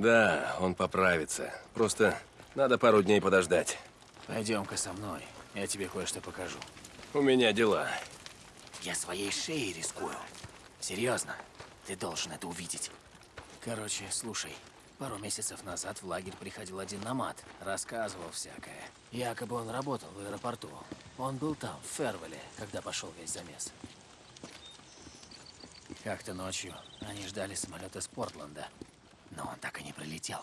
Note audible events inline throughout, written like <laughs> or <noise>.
Да, он поправится. Просто надо пару дней подождать. Пойдем-ка со мной. Я тебе кое-что покажу. У меня дела. Я своей шеей рискую. Серьезно, ты должен это увидеть. Короче, слушай. Пару месяцев назад в лагерь приходил один намат, рассказывал всякое. Якобы он работал в аэропорту. Он был там, в Фервеле, когда пошел весь замес. Как-то ночью они ждали самолет из Портленда, но он так и не прилетел.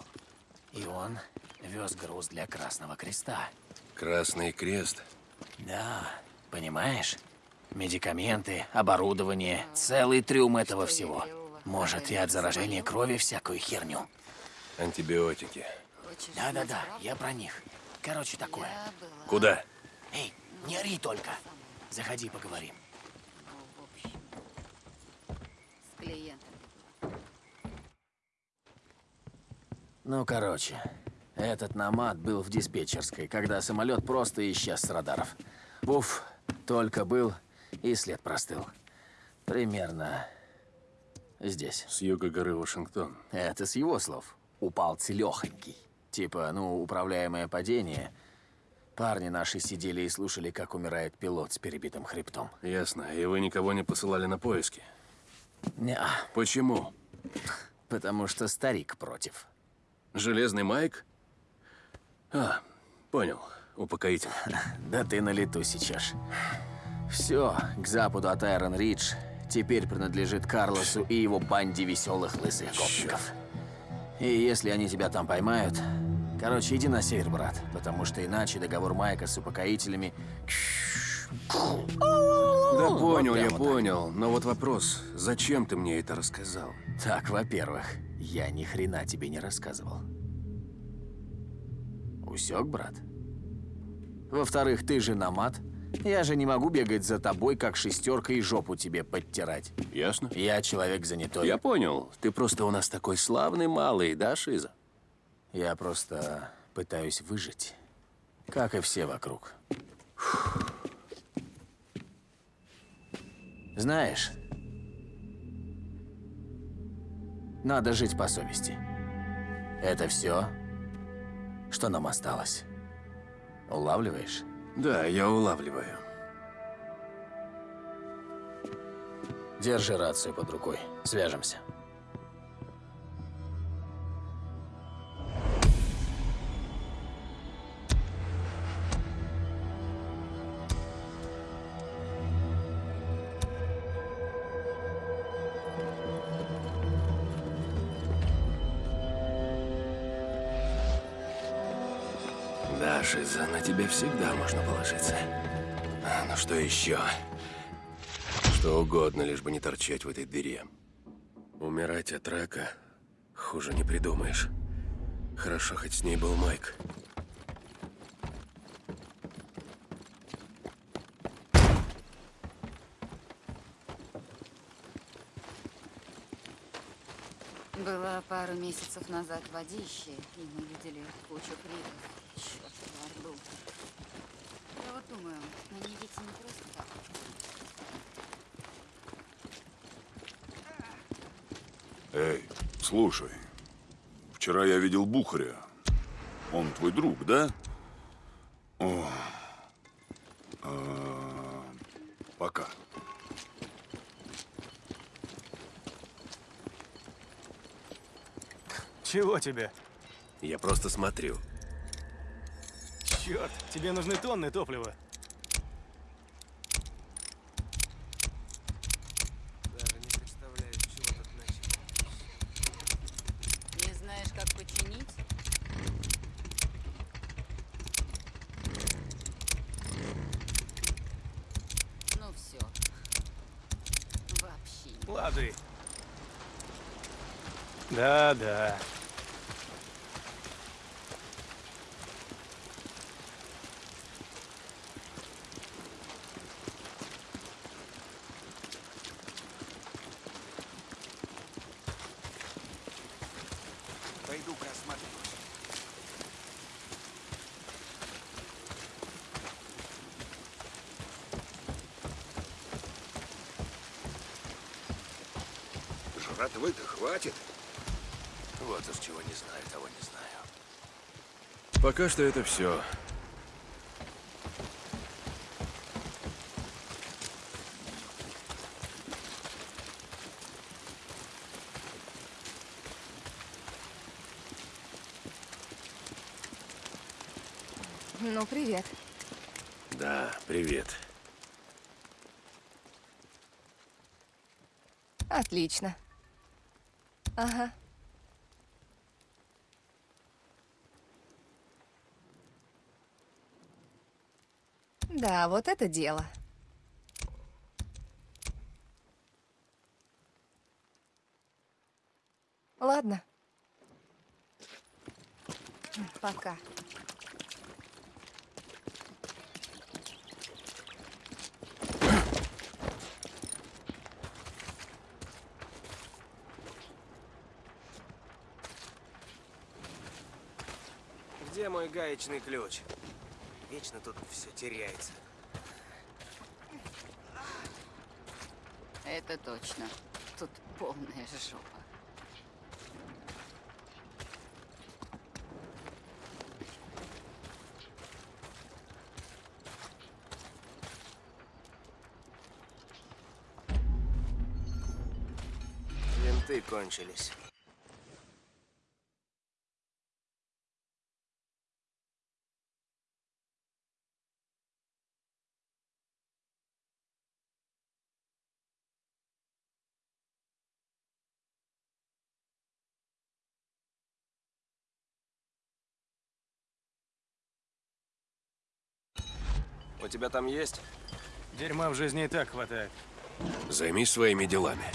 И он вез груз для Красного Креста. Красный крест? Да, понимаешь? Медикаменты, оборудование, целый трюм этого всего. Может, и от заражения крови всякую херню. Антибиотики. Да-да-да, я про них. Короче, такое. Куда? Эй, не ори только. Заходи, поговорим. С клиентами. Ну, короче, этот намат был в диспетчерской, когда самолет просто исчез с радаров. Буф, только был, и след простыл. Примерно здесь. С юга горы Вашингтон. Это с его слов. Упал целехонький. Типа, ну, управляемое падение. Парни наши сидели и слушали, как умирает пилот с перебитым хребтом. Ясно. И вы никого не посылали на поиски? Не, Почему? потому что старик против. Железный Майк? А, понял. Упокоитель. <laughs> Да ты на лету сейчас. Все, к западу от Айрон Ридж теперь принадлежит Карлосу и его банде веселых лысых гопников. И если они тебя там поймают... Короче, иди на север, брат, потому что иначе договор Майка с упокоителями... Да понял, я прямо так. понял. Но вот вопрос, зачем ты мне это рассказал? Так, во-первых, я ни хрена тебе не рассказывал. Усек, брат? Во-вторых, ты же намат. Я же не могу бегать за тобой, как шестерка и жопу тебе подтирать. Ясно? Я человек занятой. Я понял. Ты просто у нас такой славный малый, да, Шиза? Я просто пытаюсь выжить, как и все вокруг. Знаешь, надо жить по совести. Это все, что нам осталось. Улавливаешь? Да, я улавливаю. Держи рацию под рукой. Свяжемся. Всегда можно положиться. А, Ну что еще? Что угодно, лишь бы не торчать в этой дыре. Умирать от рака хуже не придумаешь. Хорошо, хоть с ней был Майк. Было пару месяцев назад водище, и мы видели кучу криков. Черт, Орду. Я вот думаю, они ведь не просто так. Эй, слушай, вчера я видел Бухаря. Он твой друг, да? О, а, пока. Чего тебе? Я просто смотрю. Черт, тебе нужны тонны топлива. Не знаешь, как починить? Ну все. Вообще не. Лады. Да-да. Жратвы-то хватит. Вот уж чего не знаю, того не знаю. Пока что это все. Ну, привет. Да, привет. Отлично. Ага. Да, вот это дело. Ладно. Пока. Где мой гаечный ключ? Вечно тут все теряется. Это точно. Тут полная жопа. Винты кончились. У тебя там есть? Дерьма в жизни и так хватает. Займись своими делами.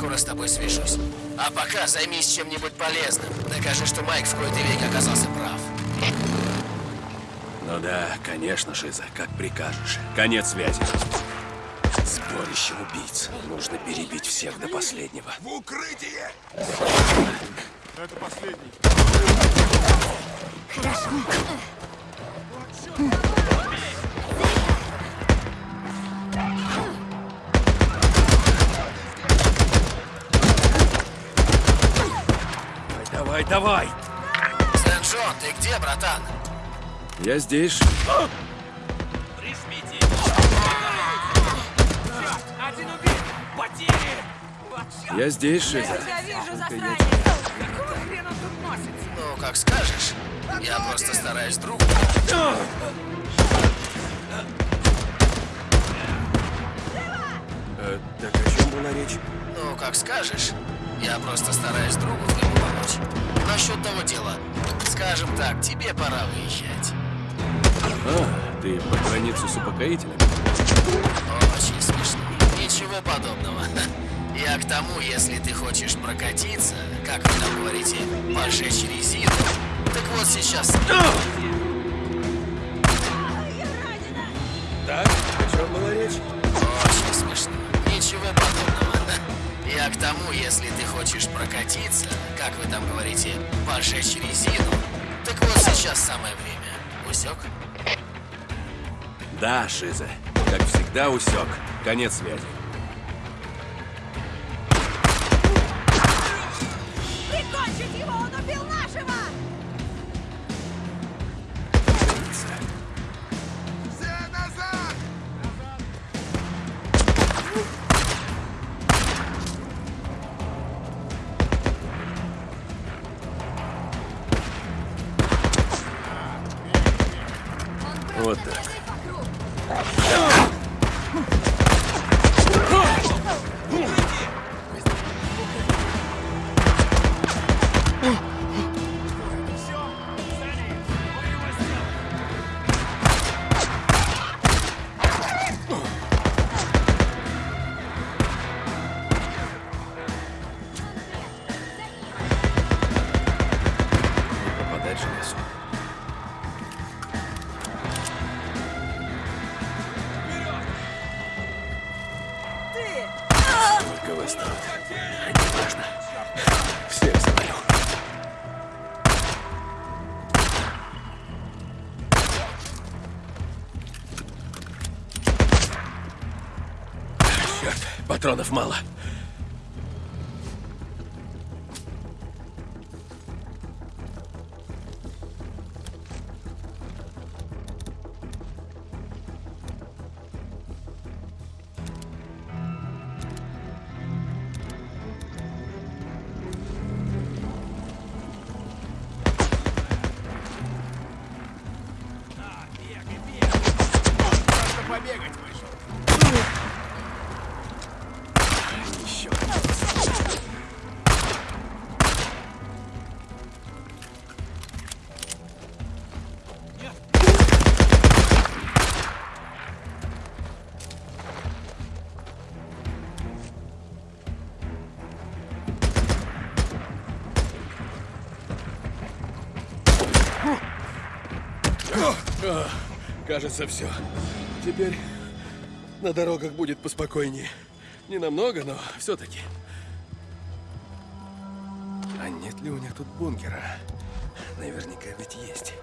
Скоро с тобой свяжусь. А пока займись чем-нибудь полезным. Докажи, что Майк в кои-то веки оказался прав. Ну да, конечно, Шиза, как прикажешь. Конец связи. Сборище убийц. Нужно перебить всех до последнего. В укрытие! Это последний. Давай, давай! Сен-Джон, ты где, братан? Я здесь. Я здесь, Шиза. Ну, как скажешь. Я просто стараюсь другу. Э, так о чем была речь? Ну, как скажешь. Я просто стараюсь другу твоему помочь. Насчет того дела. Скажем так, тебе пора выезжать. А, ты по границу с упокоителями? Очень смешно. Ничего подобного. <laughs> Я к тому, если ты хочешь прокатиться, как вы там говорите, пожечь резину. Так вот сейчас... Я к тому, если ты хочешь прокатиться, как вы там говорите, пожечь резину. Так вот сейчас самое время. Усек? Да, Шиза. Как всегда, усек. Конец связи. Патронов мало. Кажется, все. Теперь на дорогах будет поспокойнее. Не намного, но все-таки. А нет ли у них тут бункера? Наверняка ведь есть.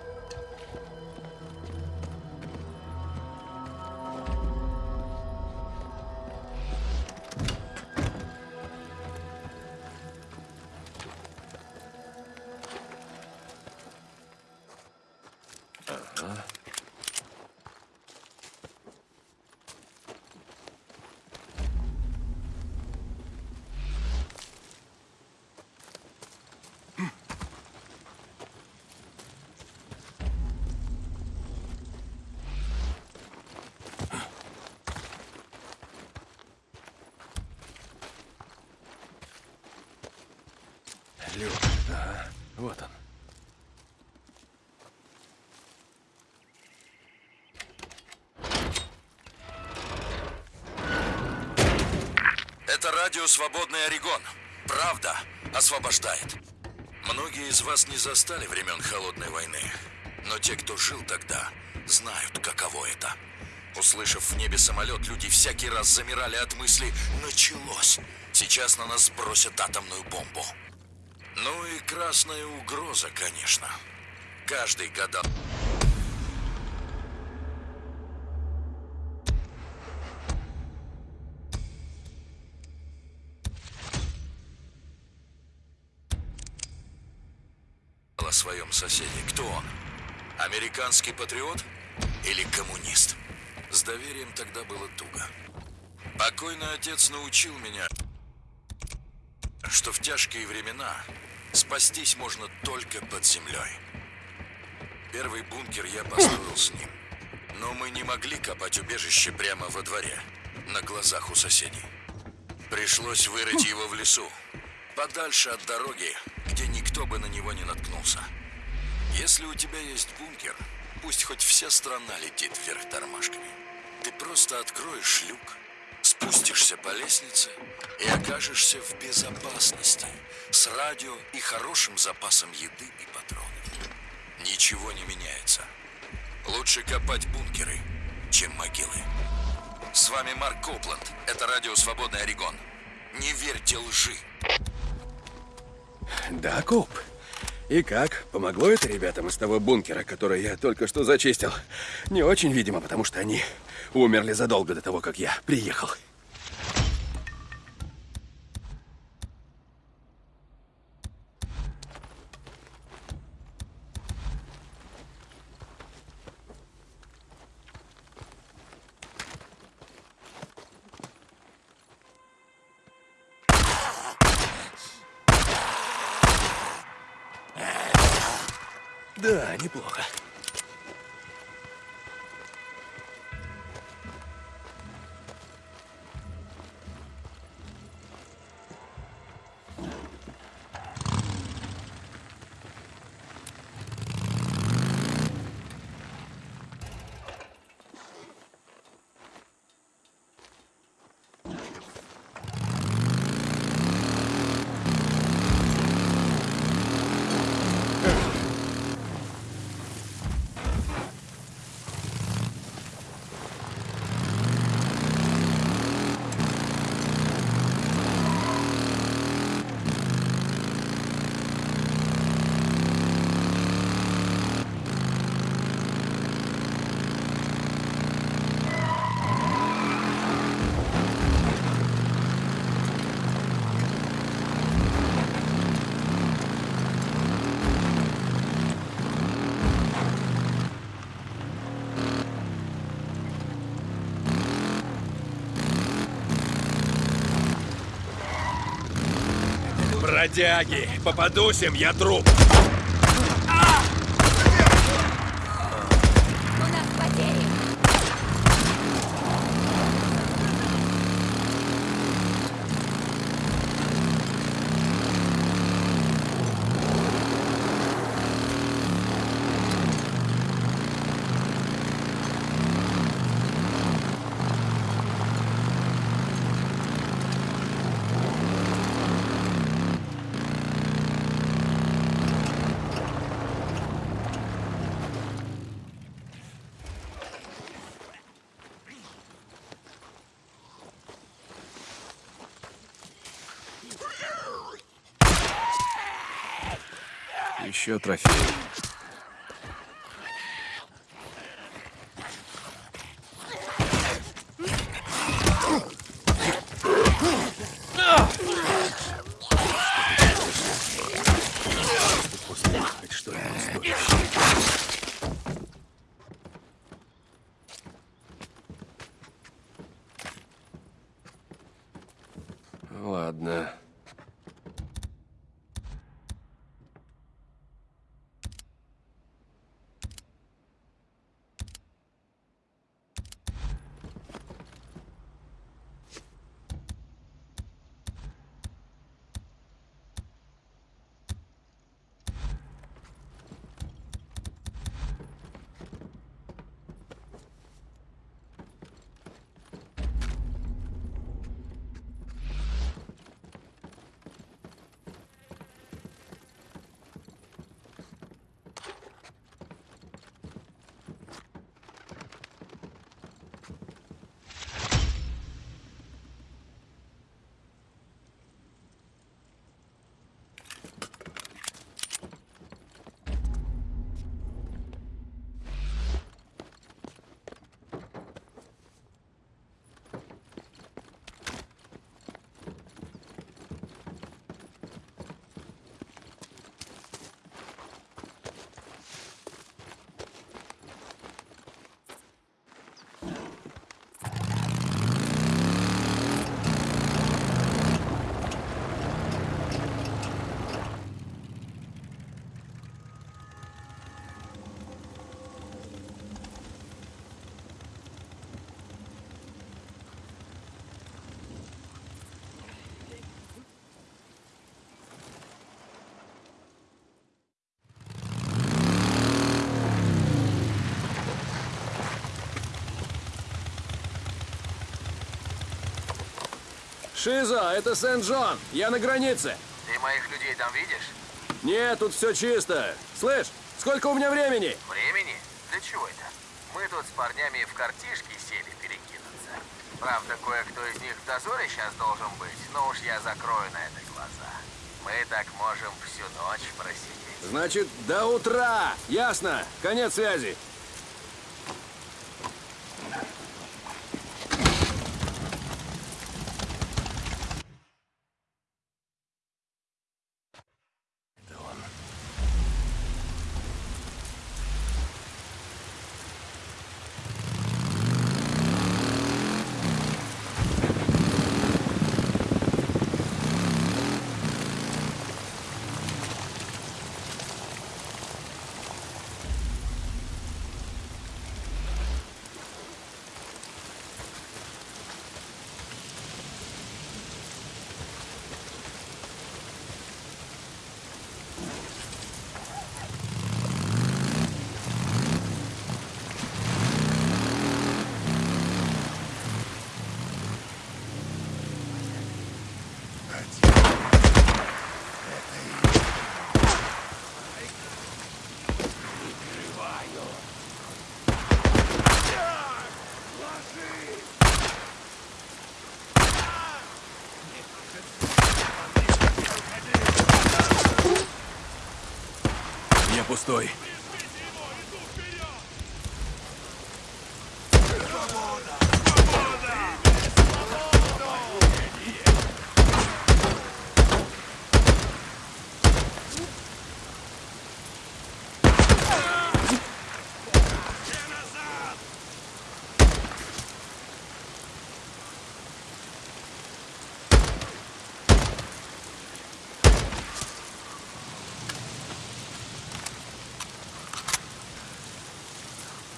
Радио «Свободный Орегон». Правда освобождает. Многие из вас не застали времен Холодной войны. Но те, кто жил тогда, знают, каково это. Услышав в небе самолет, люди всякий раз замирали от мысли «началось». Сейчас на нас сбросят атомную бомбу. Ну и красная угроза, конечно. Каждый гадал... своем соседе. Кто он? Американский патриот или коммунист? С доверием тогда было туго. Покойный отец научил меня, что в тяжкие времена спастись можно только под землей. Первый бункер я построил с ним. Но мы не могли копать убежище прямо во дворе, на глазах у соседей. Пришлось вырыть его в лесу, подальше от дороги, никто бы на него не наткнулся. Если у тебя есть бункер, пусть хоть вся страна летит вверх тормашками. Ты просто откроешь люк, спустишься по лестнице и окажешься в безопасности с радио и хорошим запасом еды и патронов. Ничего не меняется. Лучше копать бункеры, чем могилы. С вами Марк Копланд. Это радио «Свободный Орегон». Не верьте лжи. Да, Коп. И как? Помогло это ребятам из того бункера, который я только что зачистил? Не очень, видимо, потому что они умерли задолго до того, как я приехал. Да, неплохо. Бродяги! Попадусь им, я труп! Еще трофей. Шиза, это Сент-Джон. Я на границе. Ты моих людей там видишь? Нет, тут все чисто. Слышь, сколько у меня времени? Времени? Для чего это? Мы тут с парнями в картишки сели перекинуться. Правда, кое-кто из них в дозоре сейчас должен быть, но уж я закрою на это глаза. Мы так можем всю ночь просидеть. Значит, до утра. Ясно. Конец связи. Я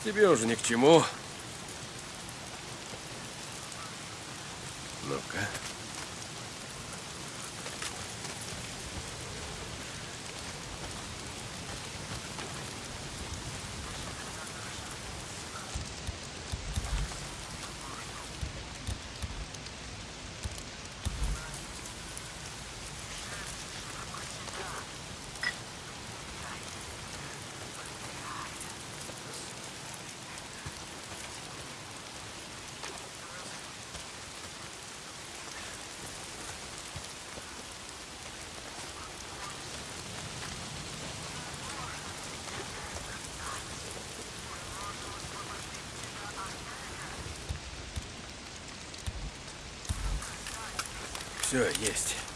Тебе уже ни к чему. Все, есть.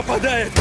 Нападает!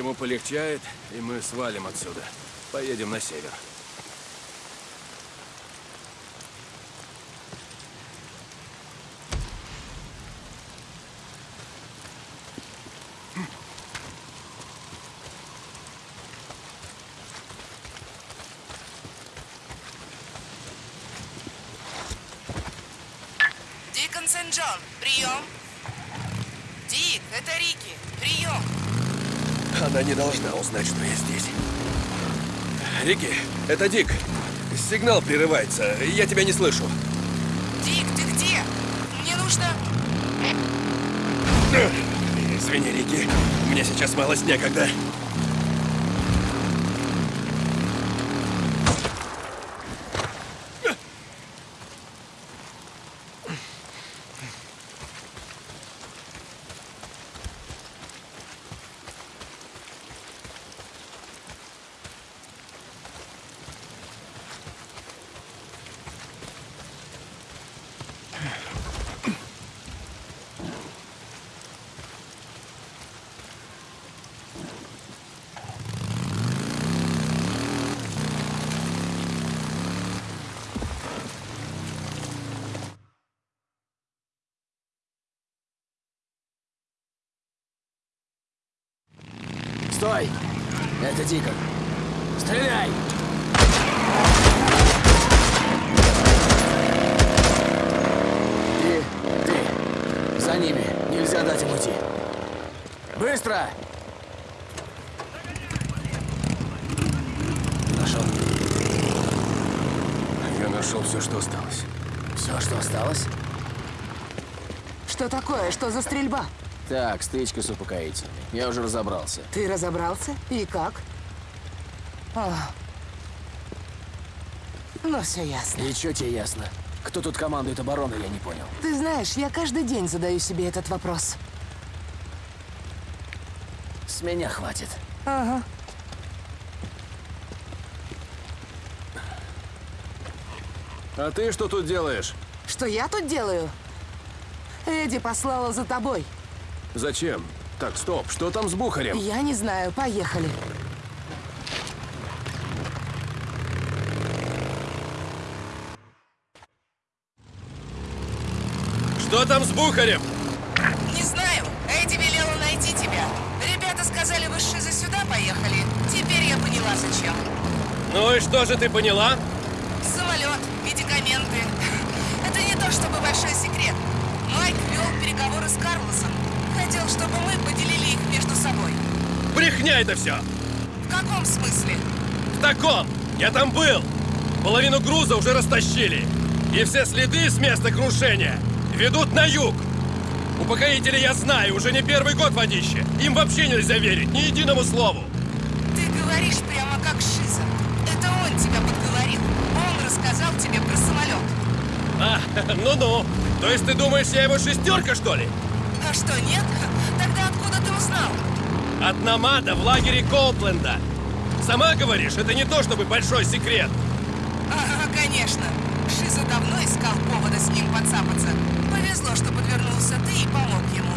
Ему полегчает, и мы свалим отсюда. Поедем на север. Дикон Сент-Джон, прием. Дик, это Рики, прием. Она не должна узнать, что я здесь. Рики, это Дик. Сигнал прерывается. Я тебя не слышу. Дик, ты где? Мне нужно... Извини, Рики. Мне сейчас малость некогда. Стой! Это Дикон. Стреляй! И ты. За ними. Нельзя дать им уйти. Быстро! Нашел. Я нашел все, что осталось. Все, что осталось? Что такое? Что за стрельба? Так, стычка с упокоительной. Я уже разобрался. Ты разобрался? И как? О. Ну, все ясно. И что тебе ясно? Кто тут командует обороной, я не понял. Ты знаешь, я каждый день задаю себе этот вопрос. С меня хватит. Ага. А ты что тут делаешь? Что я тут делаю? Эдди послала за тобой. Зачем? Так, стоп, что там с Бухарем? Я не знаю, поехали. Что там с Бухарем? Не знаю. Эдди велела найти тебя. Ребята сказали, вы с сюда поехали. Теперь я поняла, зачем. Ну и что же ты поняла? Самолет, медикаменты. <laughs> Это не то чтобы большой секрет. Майк вел переговоры с Карлосом. Хотел, чтобы мы поделили их между собой. Брехня это все! В каком смысле? В таком! Я там был! Половину груза уже растащили. И все следы с места крушения ведут на юг. Упокоители я знаю, уже не первый год водище. Им вообще нельзя верить, ни единому слову. Ты говоришь прямо как Шиза. Это он тебя подговорил. Он рассказал тебе про самолет. А, <laughs> ну-ну. То есть ты думаешь, я его шестерка, что ли? А что, нет? Тогда откуда ты узнал? От Намада в лагере Коупленда. Сама говоришь, это не то чтобы большой секрет. Ага, конечно. Шиза давно искал повода с ним подцапаться. Повезло, что подвернулся ты и помог ему.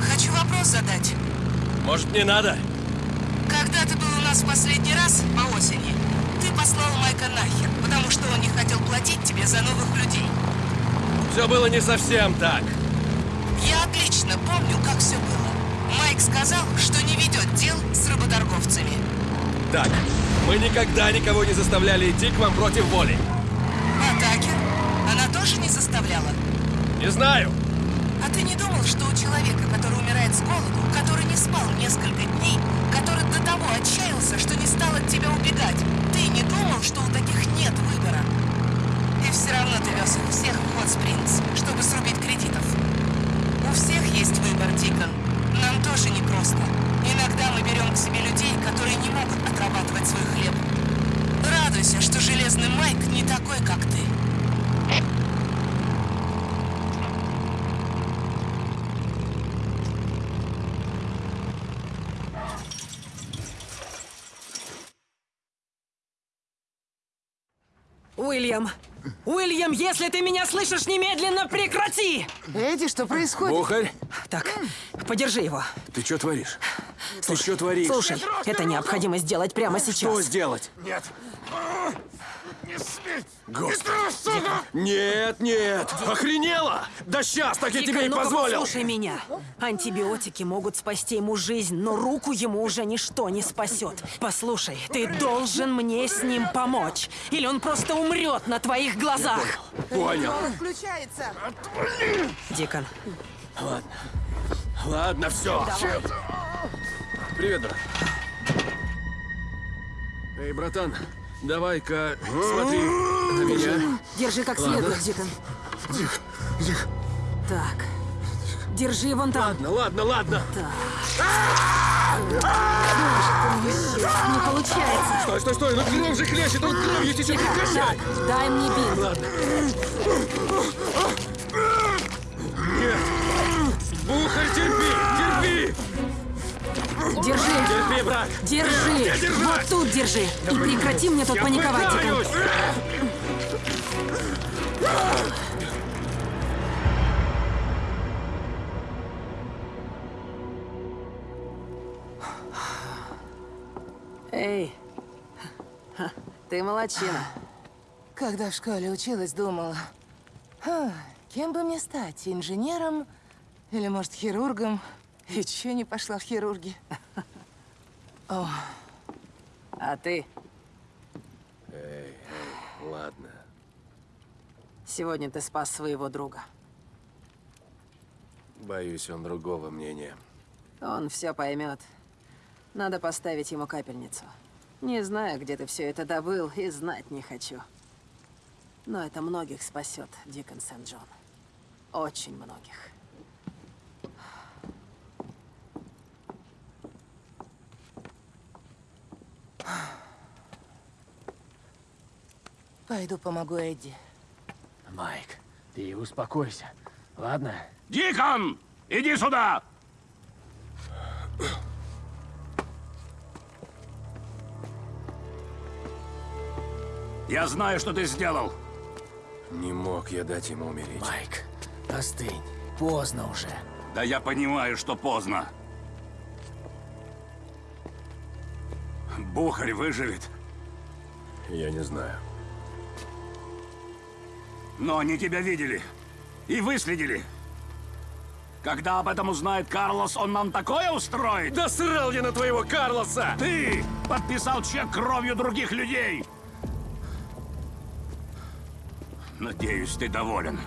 Хочу вопрос задать. Может, не надо? Совсем так. Я отлично помню, как все было. Майк сказал, что не ведет дел с работорговцами. Так, мы никогда никого не заставляли идти к вам против воли. А Такер? Она тоже не заставляла? Не знаю. А ты не думал, что у человека, который умирает с голоду, который не спал несколько дней, который до того отчаялся, что не стал от тебя убегать, ты не думал, что у таких нет выбора? Все равно ты вез всех в Хот Спрингс, чтобы срубить кредитов. У всех есть выбор, Дикон. Нам тоже непросто. Иногда мы берем к себе людей, которые не могут отрабатывать свой хлеб. Радуйся, что Железный Майк не такой, как ты. Уильям! Уильям, если ты меня слышишь, немедленно прекрати! Эдди, что происходит? Бухарь, Так, подержи его. ты что творишь? Ты что творишь? Слушай, это необходимо сделать прямо Что сейчас. сделать? Нет. Не смей. Господи. Нет, нет! Охренела! Да сейчас, так я тебе и позволил! послушай меня. Антибиотики могут спасти ему жизнь, но руку ему уже ничто не спасет. Послушай, ты должен мне с ним помочь, или он просто умрет на твоих глазах. Понял. Включается. Дикон, Ладно, все. Привет, брат. Эй, братан, давай-ка смотри на меня. держи как следует, Дикон. Так, держи вон там. Ладно, ладно, ладно. Не получается. Стой, стой, стой, ну кровь же хлещет, он кровью течет, прекращай! Дай мне бинт. Ладно. Нет! Бухарь, терпи, терпи! Держи. Терпи, брат! Держи! держать? Вот тут держи! И прекрати мне тут Я паниковать, пытаюсь! Эй, ты молодчина. Когда в школе училась, думала, «Ха, кем бы мне стать, инженером или, может, хирургом? И чё не пошла в хирурги? <laughs> А ты Ладно. сегодня ты спас своего друга. Боюсь, он другого мнения. Он все поймет. Надо поставить ему капельницу. Не знаю, где ты все это добыл, и знать не хочу. Но это многих спасет, Дикон Сент-Джон. Очень многих. Пойду помогу Эдди. Майк, ты успокойся, ладно? Дикон! Иди сюда! Я знаю, что ты сделал. Не мог я дать ему умереть. Майк, остынь. Поздно уже. Да я понимаю, что поздно. Бухарь выживет. Я не знаю. Но они тебя видели. И выследили. Когда об этом узнает Карлос, он нам такое устроит? Да срал я на твоего Карлоса! Ты подписал чек кровью других людей! Надеюсь, ты доволен.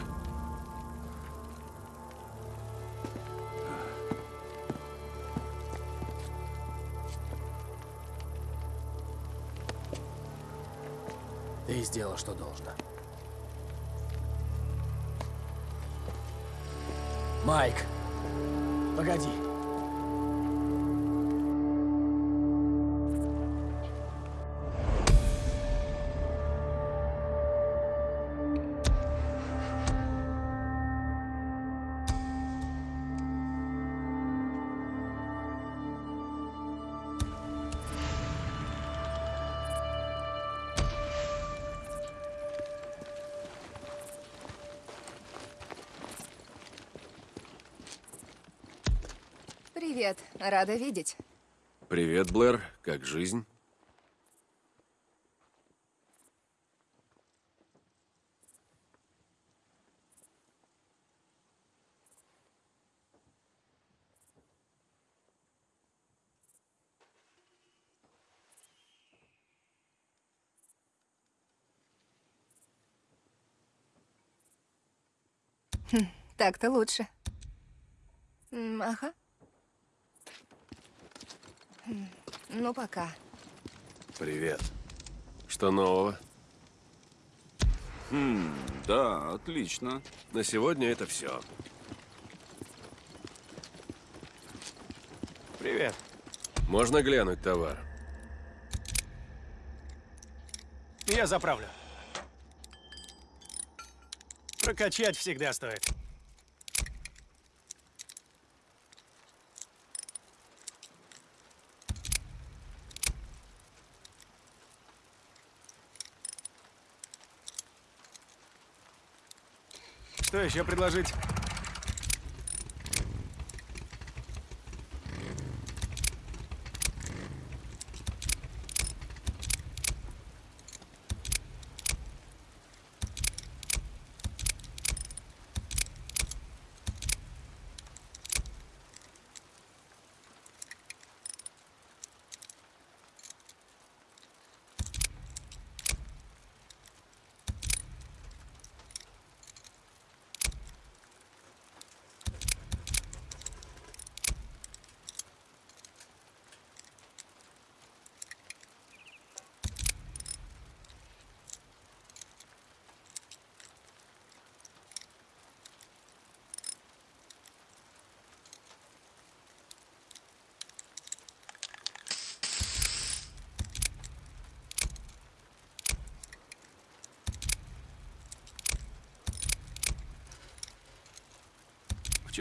Сделал, что должно. Майк, погоди. Рада видеть. Привет, Блэр. Как жизнь? Так-то лучше. М, Ага. Ну, пока. Привет. Что нового? Хм, да, отлично. На сегодня это все. Привет. Можно глянуть товар? Я заправлю. Прокачать всегда стоит. Что еще предложить?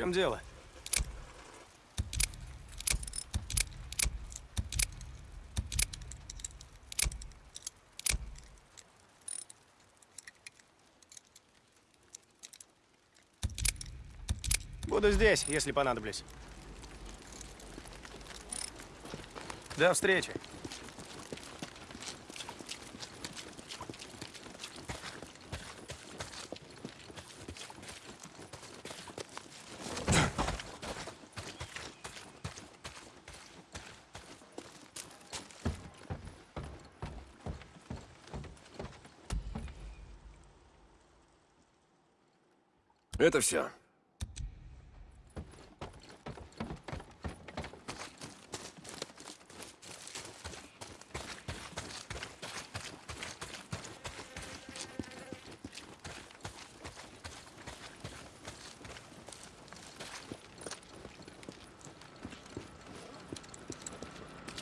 Чем дело? Буду здесь, если понадоблюсь. До встречи. Это все.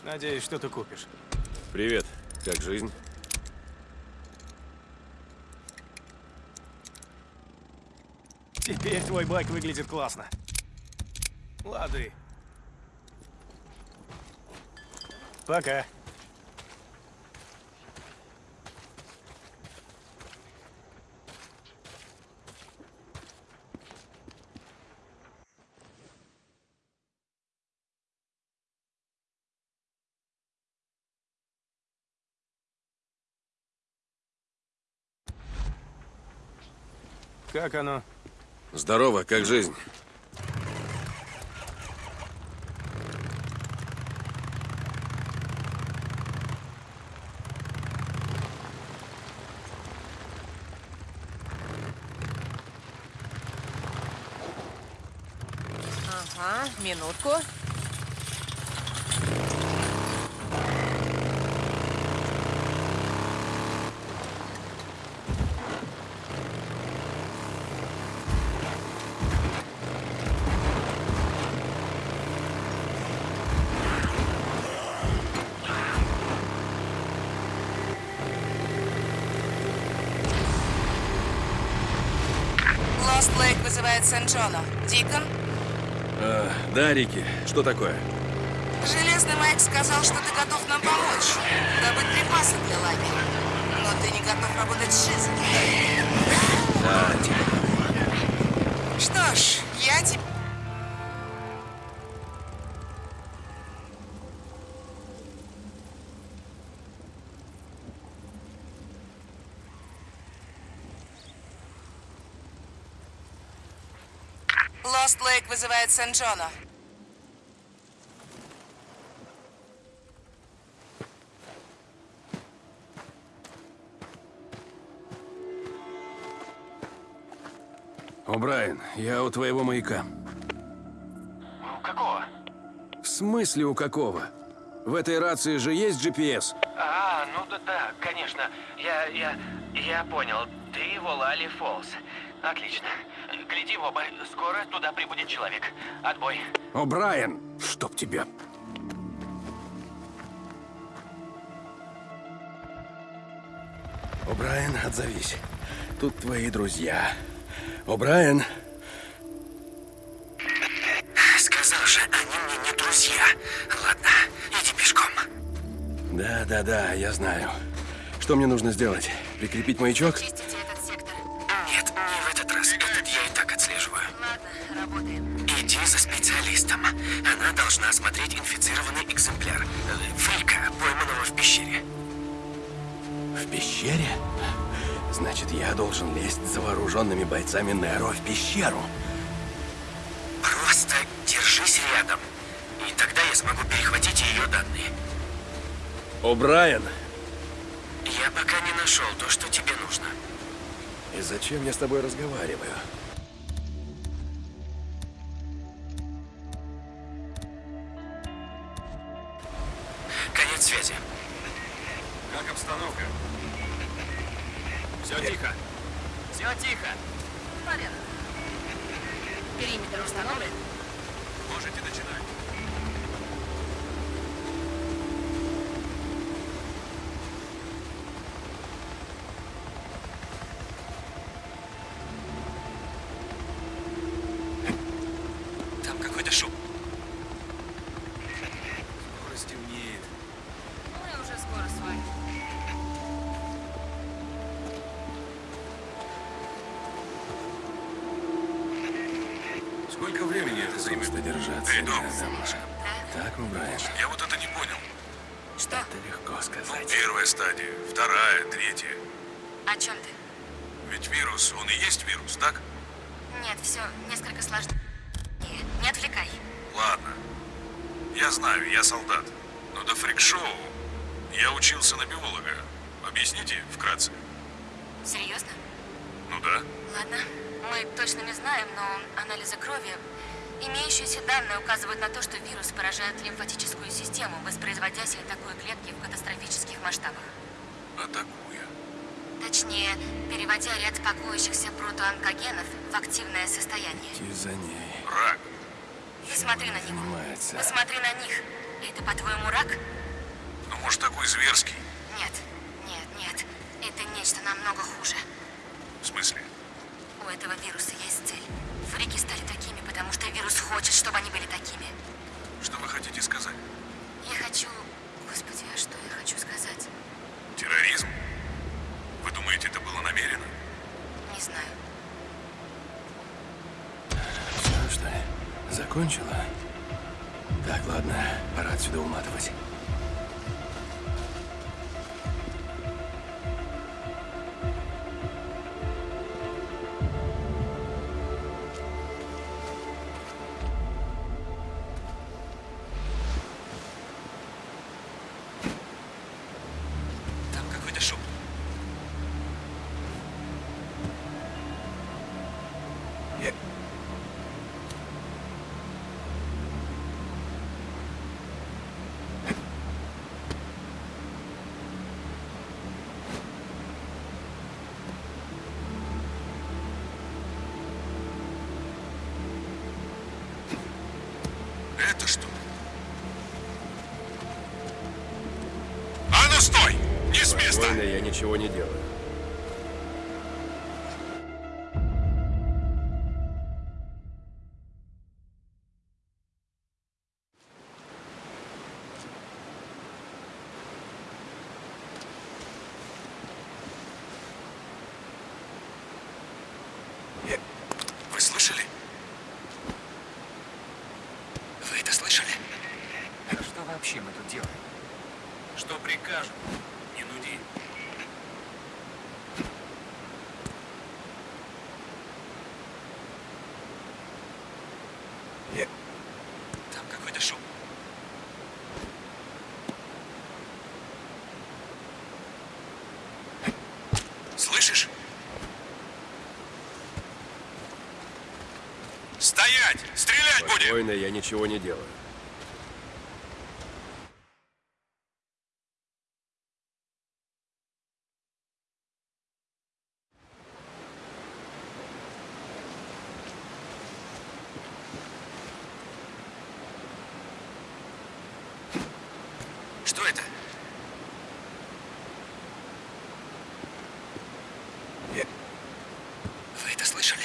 Надеюсь, что ты купишь. Привет. Как жизнь? Теперь твой байк выглядит классно. Лады. Пока. Как оно? Здорово, как жизнь? Ага, минутку. Лейк вызывает Сент-Джона. Дикон? А, да, Рики, что такое? Железный Майк сказал, что ты готов нам помочь. Добыть припасы для лагеря. Но ты не готов работать с Шизом. Да, типа. Что ж, Лейк вызывает Сент-Джона. О'Брайен, я у твоего маяка. У какого? В смысле у какого? В этой рации же есть GPS? А, ну да, да, конечно. Я, я, я понял. Ты в Олали Фолс. Отлично. Гляди в оба. Скоро туда прибудет человек. Отбой. О'Брайен, чтоб тебя. О'Брайен, отзовись. Тут твои друзья. О'Брайен. Сказал же, они мне не друзья. Ладно, иди пешком. Да, да, да, я знаю. Что мне нужно сделать? Прикрепить маячок? Нет, осмотреть инфицированный экземпляр. Фрика, пойманного в пещере. В пещере? Значит, я должен лезть за вооруженными бойцами Неро в пещеру. Просто держись рядом. И тогда я смогу перехватить ее данные. О'Брайен! Я пока не нашел то, что тебе нужно. И зачем я с тобой разговариваю? Шум. Скоро стемнеет. Мы уже скоро с вами. Сколько времени это займет? Просто держаться рядом. Так, О'Брайен? Я вот это не понял. Что? Это легко сказать. Первая стадия, вторая, третья. О чем ты? Ведь вирус, он и есть вирус, так? Нет, все несколько сложнее. Не отвлекай. Ладно. Я знаю, я солдат. Но до фрик-шоу я учился на биолога. Объясните вкратце? Серьезно? Ну да. Ладно. Мы точно не знаем, но анализы крови, имеющиеся данные указывают на то, что вирус поражает лимфатическую систему, воспроизводясь и атакуя клетки в катастрофических масштабах. Атакуя. Точнее, переводя ряд пакующихся протоонкогенов в активное состояние. Идти за ней. Рак. Посмотри на него. Занимается. Посмотри на них. Это, по-твоему, рак? Ну, может, такой зверский? Нет, нет, нет. Это нечто намного хуже. В смысле? У этого вируса есть цель. Фрики стали такими, потому что вирус хочет, чтобы они были такими. Что вы хотите сказать? Я хочу... Господи, а что я хочу сказать? Терроризм? Вы думаете, это было намеренно? Не знаю. Все, что ли? Закончила? Так, ладно, пора отсюда уматывать. Слышишь? Стоять! Стрелять будем! Спокойно, я ничего не делаю. Что это? Вы это слышали?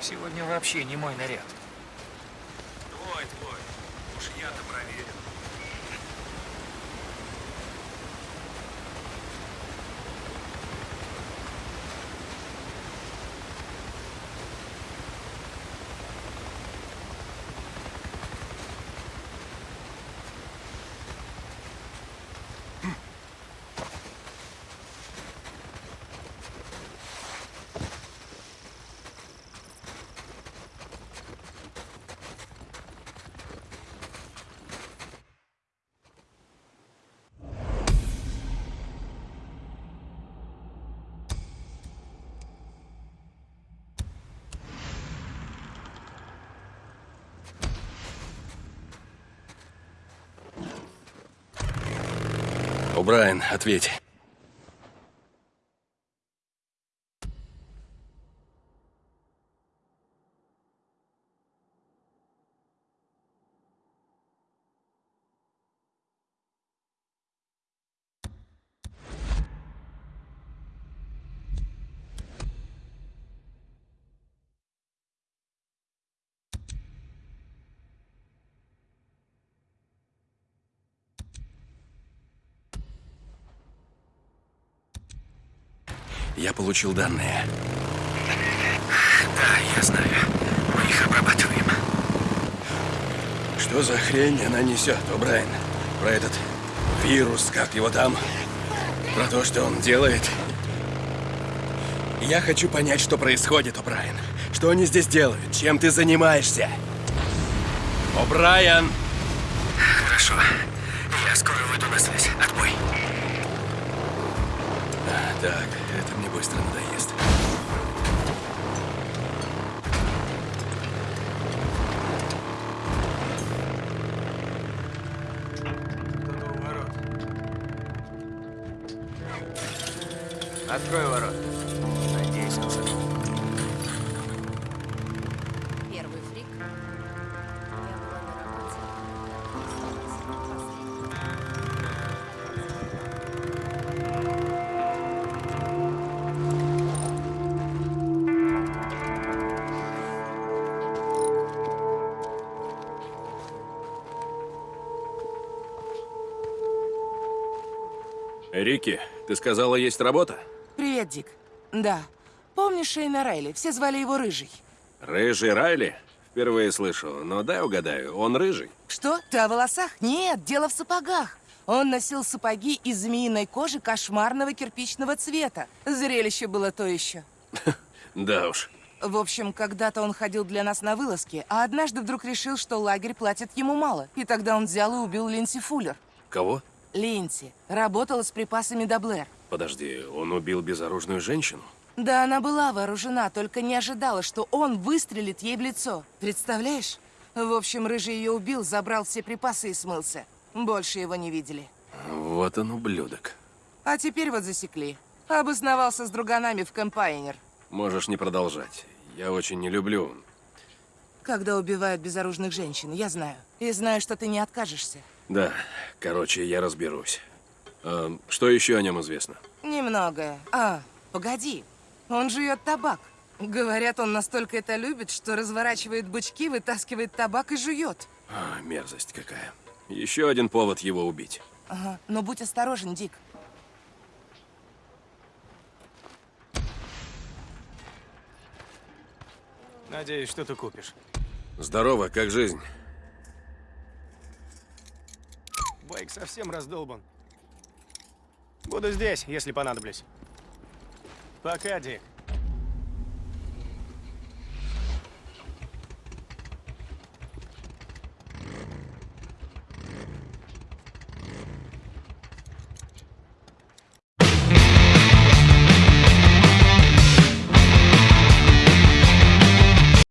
Сегодня вообще не мой наряд. Твой, твой. Уж я-то проверю. О, Брайан, ответь. Я получил данные. Да, я знаю. Мы их обрабатываем. Что за хрень она несет, О, Брайан? Про этот вирус, как его там? Про то, что он делает? Я хочу понять, что происходит, О, Брайан. Что они здесь делают? Чем ты занимаешься? О, Брайан! Хорошо. Я скоро выйду на связь. Отбой. А, так, быстро надоест. Открой ворот. Ты сказала, есть работа? Привет, Дик. Да. Помнишь Шейна Райли? Все звали его Рыжий. Рыжий Райли? Впервые слышу, но дай угадаю, он рыжий. Что? Ты о волосах? Нет, дело в сапогах. Он носил сапоги из змеиной кожи кошмарного кирпичного цвета. Зрелище было то еще. <laughs> Да уж. В общем, когда-то он ходил для нас на вылазки, а однажды вдруг решил, что лагерь платит ему мало. И тогда он взял и убил Линси Фуллер. Кого? Линси. Работала с припасами до Блэр. Подожди, он убил безоружную женщину? Да, она была вооружена, только не ожидала, что он выстрелит ей в лицо. Представляешь? В общем, Рыжий ее убил, забрал все припасы и смылся. Больше его не видели. Вот он ублюдок. А теперь вот засекли. Обосновался с друганами в Компайнер. Можешь не продолжать. Я очень не люблю. Когда убивают безоружных женщин, я знаю. И знаю, что ты не откажешься. Да, короче, я разберусь. А, что еще о нем известно? Немногое. А, погоди. Он жует табак. Говорят, он настолько это любит, что разворачивает бычки, вытаскивает табак и жует. А, мерзость какая. Еще один повод его убить. Ага. Но будь осторожен, Дик. Надеюсь, что ты купишь. Здорово, как жизнь? Байк совсем раздолбан. Буду здесь, если понадоблюсь. Пока, Дик.